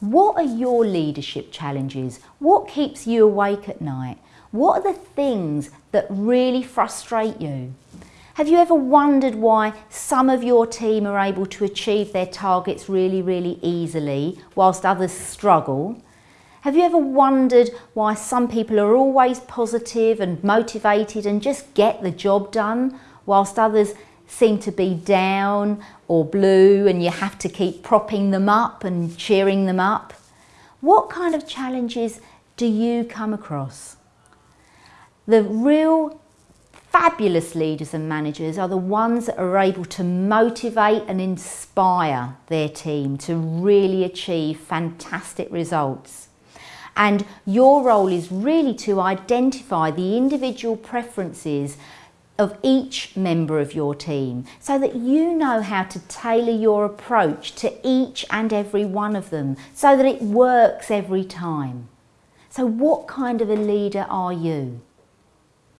What are your leadership challenges? What keeps you awake at night? What are the things that really frustrate you? Have you ever wondered why some of your team are able to achieve their targets really, really easily whilst others struggle? Have you ever wondered why some people are always positive and motivated and just get the job done whilst others seem to be down or blue and you have to keep propping them up and cheering them up? What kind of challenges do you come across? The real fabulous leaders and managers are the ones that are able to motivate and inspire their team to really achieve fantastic results. And your role is really to identify the individual preferences of each member of your team so that you know how to tailor your approach to each and every one of them so that it works every time. So what kind of a leader are you?